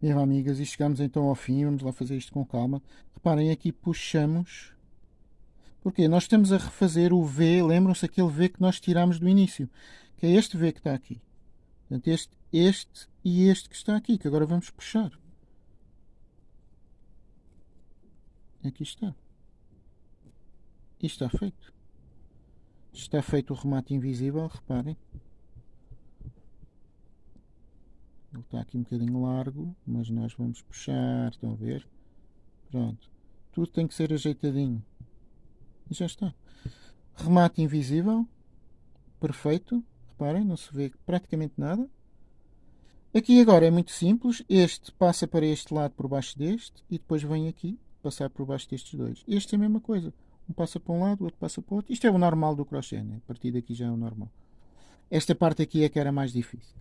Viva amigas, e chegamos então ao fim, vamos lá fazer isto com calma. Reparem, aqui puxamos, porque nós estamos a refazer o V, lembram-se aquele V que nós tiramos do início, que é este V que está aqui. Portanto, este, este e este que está aqui, que agora vamos puxar. Aqui está. E está feito. Está feito o remate invisível, reparem. Ele está aqui um bocadinho largo, mas nós vamos puxar, estão a ver? Pronto. Tudo tem que ser ajeitadinho. E já está. Remate invisível. Perfeito. Reparem, não se vê praticamente nada. Aqui agora é muito simples. Este passa para este lado por baixo deste e depois vem aqui passar por baixo destes dois. Este é a mesma coisa. Um passa para um lado, o outro passa para o outro. Isto é o normal do crochê, né? A partir daqui já é o normal. Esta parte aqui é que era mais difícil.